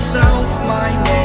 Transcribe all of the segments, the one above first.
myself my name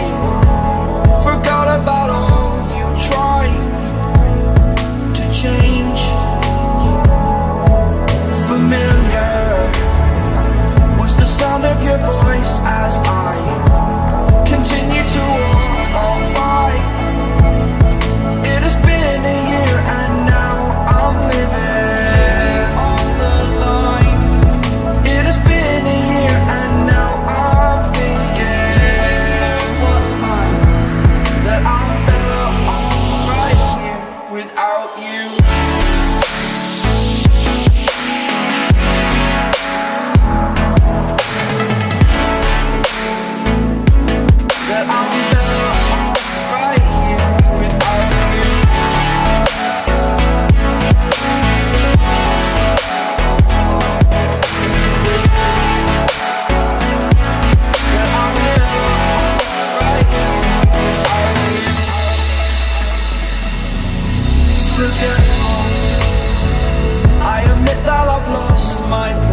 I admit that I've lost my mind.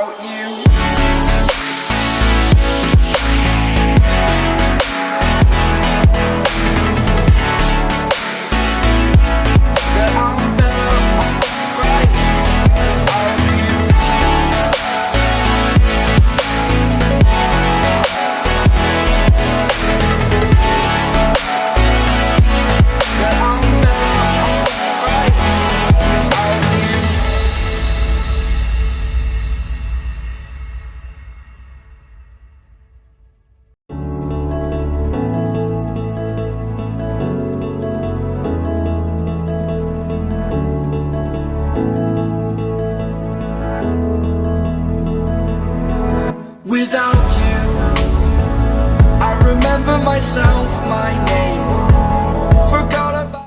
about you. myself my name.